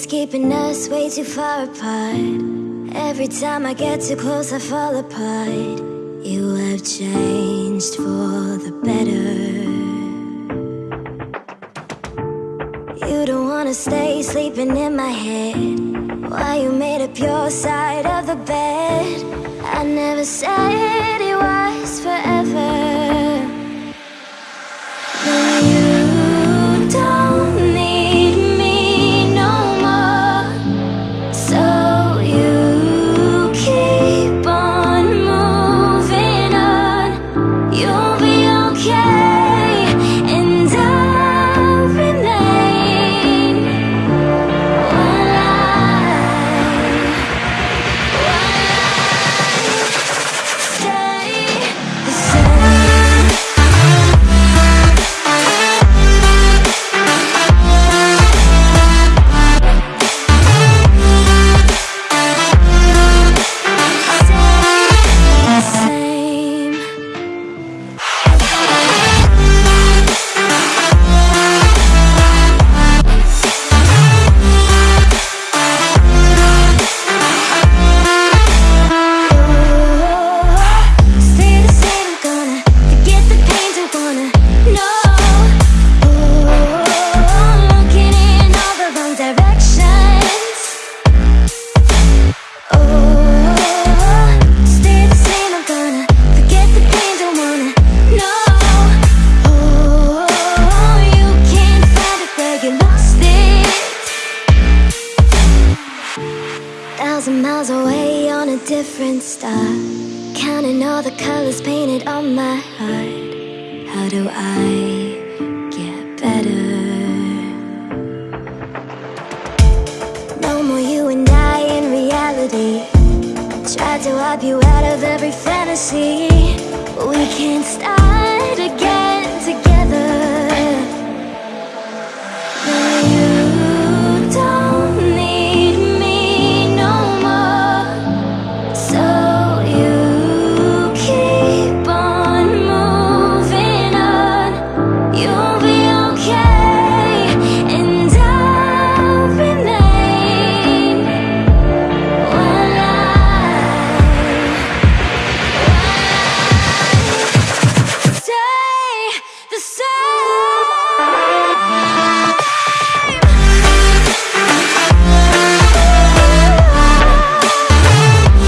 Things keeping us way too far apart. Every time I get too close, I fall apart. You have changed for the better. You don't wanna stay sleeping in my head. Why you made up your side of the bed? I never said Thousand miles away on a different star. Counting all the colors painted on my heart. How do I get better? No more you and I in reality. Tried to wipe you out of every fantasy. We can't stop.